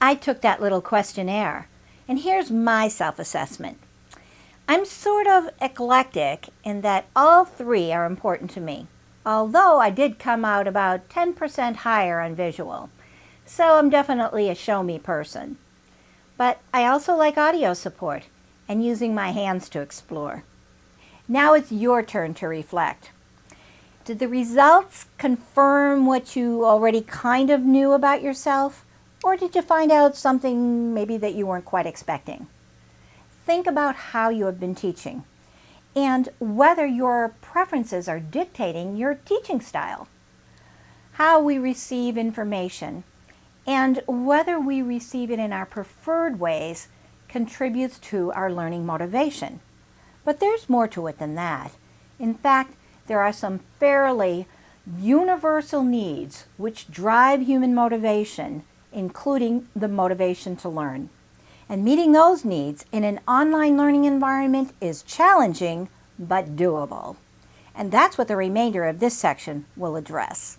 I took that little questionnaire, and here's my self-assessment. I'm sort of eclectic in that all three are important to me, although I did come out about 10% higher on visual. So I'm definitely a show me person. But I also like audio support and using my hands to explore. Now it's your turn to reflect. Did the results confirm what you already kind of knew about yourself? Or did you find out something maybe that you weren't quite expecting? Think about how you have been teaching and whether your preferences are dictating your teaching style, how we receive information, and whether we receive it in our preferred ways contributes to our learning motivation. But there's more to it than that. In fact, there are some fairly universal needs which drive human motivation, including the motivation to learn. And meeting those needs in an online learning environment is challenging, but doable. And that's what the remainder of this section will address.